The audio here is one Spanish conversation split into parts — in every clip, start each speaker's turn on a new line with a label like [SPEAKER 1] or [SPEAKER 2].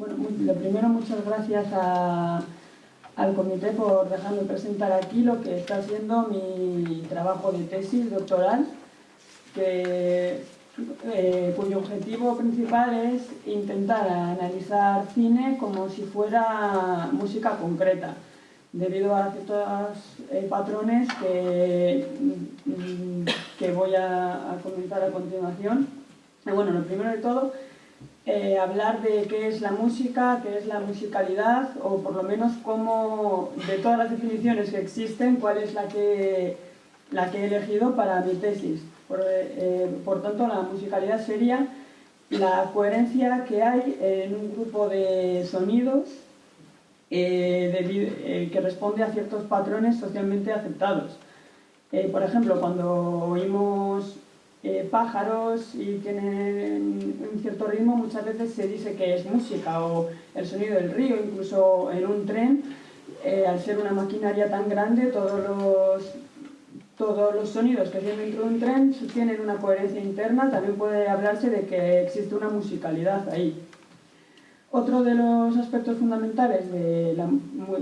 [SPEAKER 1] Bueno, lo primero, muchas gracias al comité por dejarme presentar aquí lo que está siendo mi trabajo de tesis doctoral, que, eh, cuyo objetivo principal es intentar analizar cine como si fuera música concreta, debido a ciertos eh, patrones que, mm, que voy a, a comentar a continuación. Bueno, lo primero de todo eh, hablar de qué es la música, qué es la musicalidad, o por lo menos cómo, de todas las definiciones que existen, cuál es la que, la que he elegido para mi tesis. Por, eh, tanto, la musicalidad sería la coherencia que hay en un grupo de sonidos eh, que responde a ciertos patrones socialmente aceptados. por ejemplo, cuando oímos eh, pájaros y tienen un cierto ritmo, muchas veces se dice que es música o el sonido del río, incluso en un tren, eh, al ser una maquinaria tan grande, todos los, todos los sonidos que tienen dentro de un tren tienen una coherencia interna, también puede hablarse de que existe una musicalidad ahí. Otro de los aspectos fundamentales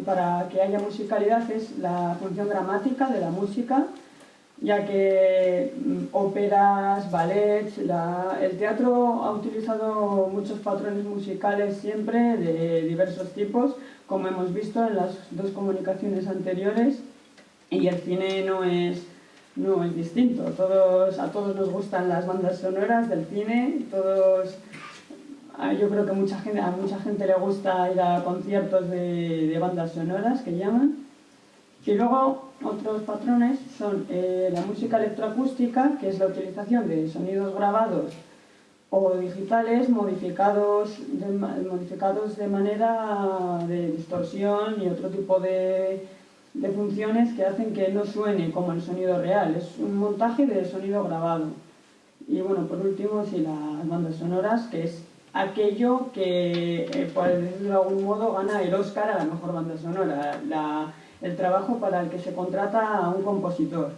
[SPEAKER 1] para que haya musicalidad es la función dramática de la música, ya que mm, óperas, ballets, el teatro ha utilizado muchos patrones musicales siempre de diversos tipos, como hemos visto en las dos comunicaciones anteriores, y el cine no es, no es distinto. Todos, a todos nos gustan las bandas sonoras del cine, todos, yo creo que mucha gente, a mucha gente le gusta ir a conciertos de, de bandas sonoras que llaman, y luego otros patrones son eh, la música electroacústica, que es la utilización de sonidos grabados o digitales modificados de, modificados de manera de distorsión y otro tipo de, de funciones que hacen que no suene como el sonido real. Es un montaje de sonido grabado. Y bueno, por último, sí, las bandas sonoras, que es aquello que, eh, por decirlo de algún modo, gana el Oscar a la mejor banda sonora. La, el trabajo para el que se contrata a un compositor.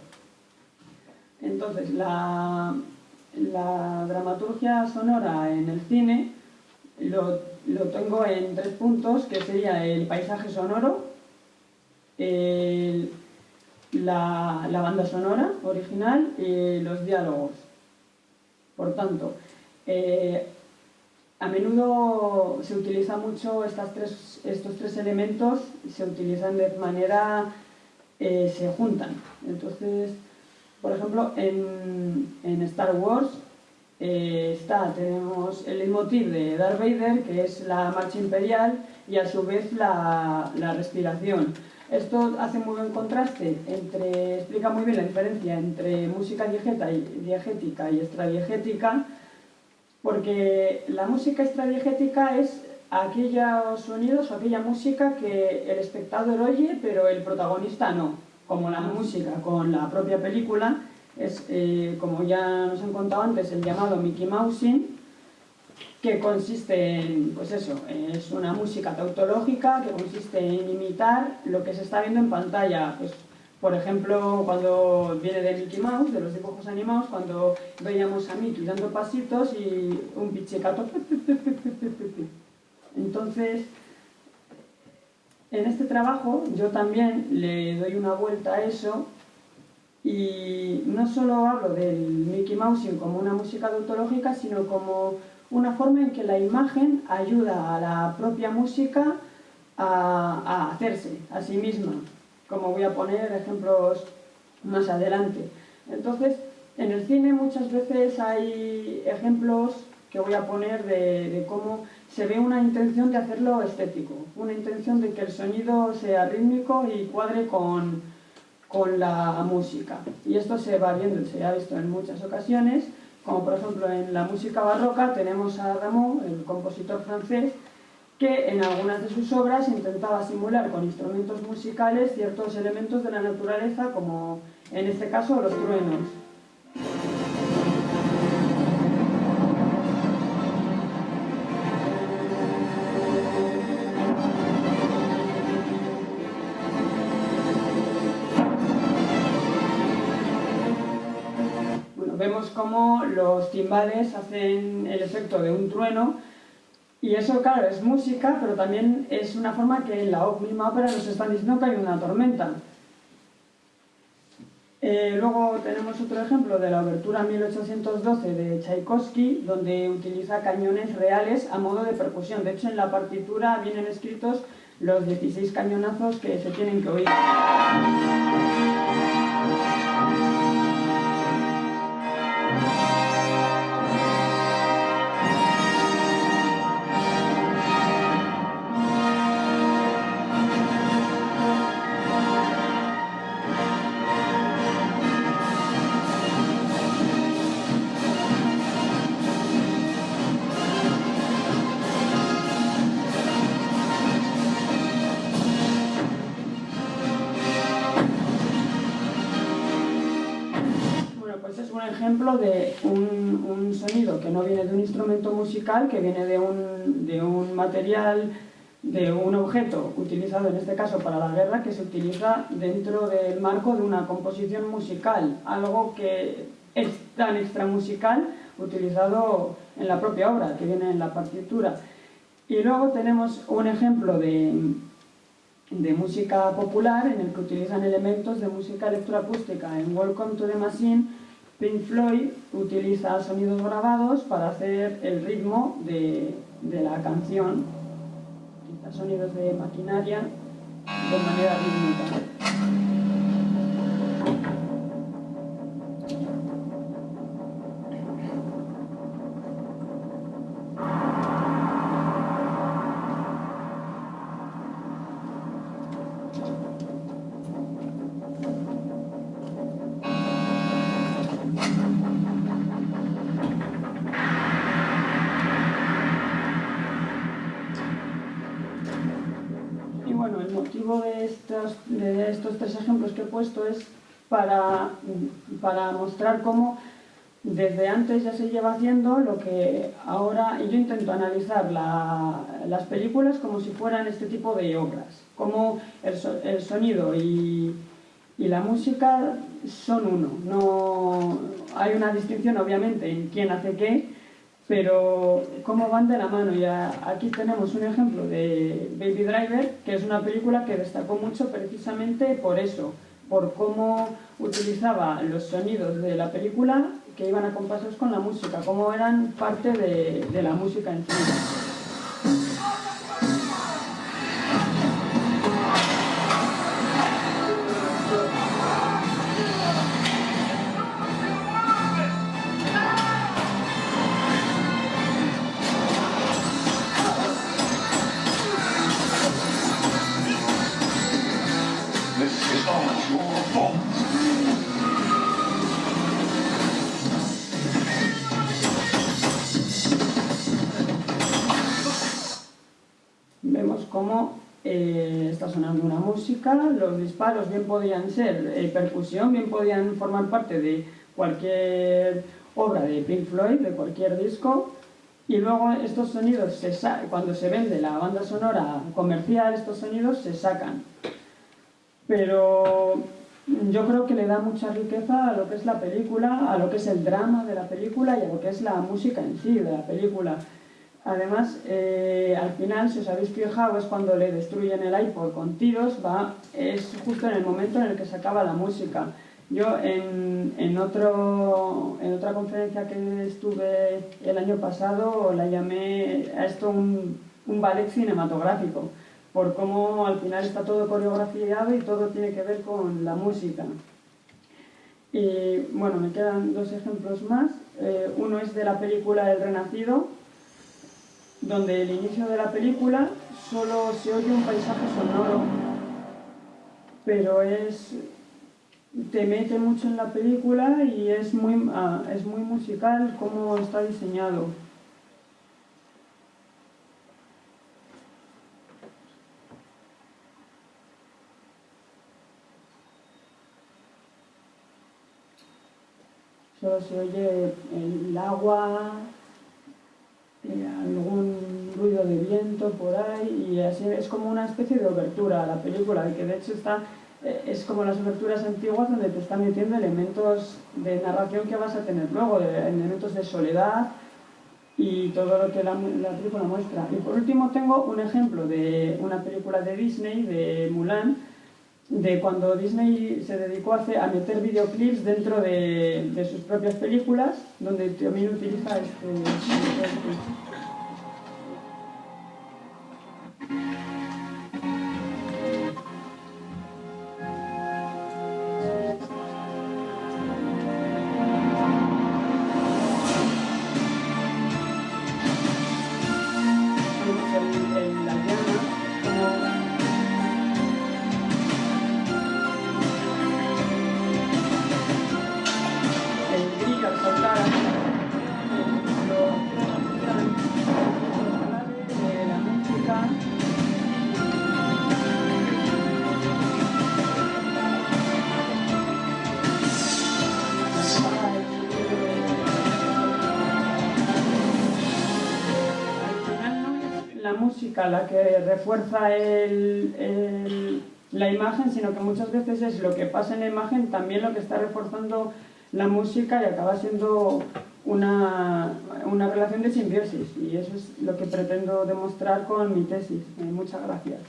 [SPEAKER 1] Entonces, la, dramaturgia sonora en el cine lo, tengo en tres puntos, que sería el paisaje sonoro, la, banda sonora original y los diálogos. Por tanto, eh, a menudo se utiliza mucho estos tres elementos, se utilizan de manera, eh, se juntan. Entonces, por ejemplo, en, Star Wars eh, está, tenemos el leitmotiv de Darth Vader, que es la marcha imperial, y a su vez la, la respiración. Esto hace muy buen contraste, entre, explica muy bien la diferencia entre música diegética y extradiegética, porque la música extradiegética es aquellos sonidos o aquella música que el espectador oye, pero el protagonista no, como la música. Con la propia película, es, eh, como ya nos han contado antes, el llamado Mickey Mousing, que consiste en, pues eso, es una música tautológica que consiste en imitar lo que se está viendo en pantalla, pues por ejemplo, cuando viene de Mickey Mouse, de los dibujos animados, cuando veíamos a Mickey dando pasitos y un pichicato. Entonces, en este trabajo yo también le doy una vuelta a eso y no solo hablo del Mickey Mouse como una música tautológica, sino como una forma en que la imagen ayuda a la propia música a hacerse a sí misma como voy a poner ejemplos más adelante. Entonces, en el cine muchas veces hay ejemplos que voy a poner de, cómo se ve una intención de hacerlo estético, una intención de que el sonido sea rítmico y cuadre con, con la música. Y esto se va viendo, se ha visto en muchas ocasiones, como por ejemplo en la música barroca tenemos a Rameau, el compositor francés, que en algunas de sus obras intentaba simular con instrumentos musicales ciertos elementos de la naturaleza, como en este caso los truenos. Vemos cómo los timbales hacen el efecto de un trueno Y eso, claro, es música, pero también es una forma que en la misma ópera nos están diciendo que hay una tormenta. Eh, luego tenemos otro ejemplo de la obertura 1812 de Tchaikovsky, donde utiliza cañones reales a modo de percusión. De hecho, en la partitura vienen escritos los 16 cañonazos que se tienen que oír. Ejemplo de un, sonido que no viene de un instrumento musical, que viene de un, de un material, de un objeto utilizado en este caso para la guerra, que se utiliza dentro del marco de una composición musical, algo que es tan extramusical utilizado en la propia obra, que viene en la partitura. Y luego tenemos un ejemplo de, de música popular en el que utilizan elementos de música electroacústica en Welcome to the Machine Pink Floyd utiliza sonidos grabados para hacer el ritmo de, de la canción, utiliza sonidos de maquinaria de manera rítmica. De estos tres ejemplos que he puesto es para, mostrar cómo desde antes ya se lleva haciendo lo que ahora, yo intento analizar las películas como si fueran este tipo de obras, como el, el sonido y, y, la música son uno, no hay una distinción obviamente en quién hace qué, pero cómo van de la mano. Y aquí tenemos un ejemplo de Baby Driver, que es una película que destacó mucho precisamente por eso, por cómo utilizaba los sonidos de la película que iban acompasados con la música, cómo eran parte de, de la música en sí. Cómo eh, está sonando una música, los disparos bien podían ser eh, percusión, bien podían formar parte de cualquier obra de Pink Floyd, de cualquier disco, y luego estos sonidos, se cuando se vende la banda sonora comercial, estos sonidos se sacan. Pero yo creo que le da mucha riqueza a lo que es la película, a lo que es el drama de la película y a lo que es la música en sí de la película. Además, eh, al final, si os habéis fijado, es cuando le destruyen el iPod con tiros, va, es justo en el momento en el que se acaba la música. Yo en, en, otro, en otra conferencia que estuve el año pasado la llamé a esto un, un ballet cinematográfico por cómo al final está todo coreografiado y todo tiene que ver con la música. Y bueno, me quedan dos ejemplos más. Eh, uno es de la película El Renacido, donde el inicio de la película solo se oye un paisaje sonoro, pero es te mete mucho en la película y es muy, ah, es muy musical cómo está diseñado. solo se oye el agua, de viento por ahí y así es como una especie de obertura a la película, que de hecho está, eh, es como las oberturas antiguas donde te están metiendo elementos de narración que vas a tener luego, elementos de soledad y todo lo que la, la, película muestra. Y por último tengo un ejemplo de una película de Disney, de Mulan, de cuando Disney se dedicó a, a meter videoclips dentro de, de, sus propias películas, donde también utiliza este, este música la que refuerza el, la imagen, sino que muchas veces es lo que pasa en la imagen también lo que está reforzando la música y acaba siendo una, una relación de simbiosis. Y eso es lo que pretendo demostrar con mi tesis. Eh, muchas gracias.